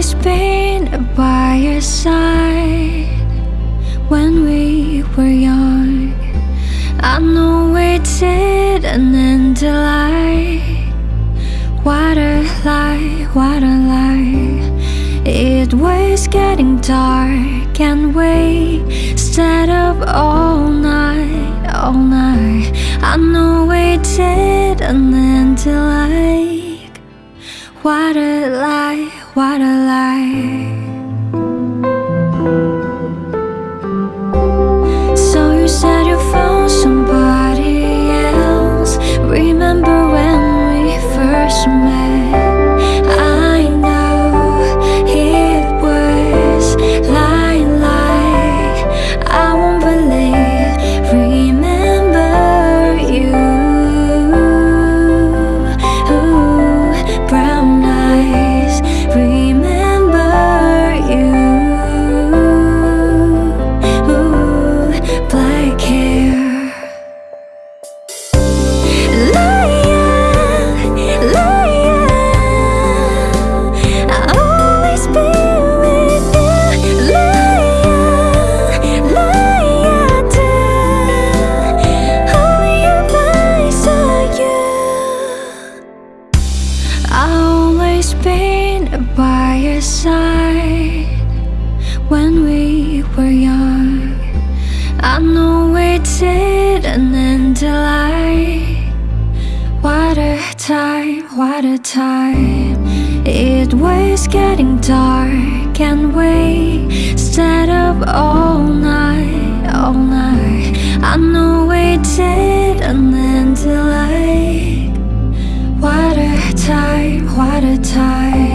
been by your side when we were young. I know we didn't end the light. What a lie, what a lie. It was getting dark and we stayed up all night, all night. I know we didn't end the light. What a lie, what a lie. So you said you found somebody else. Remember when we first met? Side when we were young. I know we didn't end light. What a time, what a time. It was getting dark and we stayed up all night, all night. I know we didn't end light. What a time, what a time.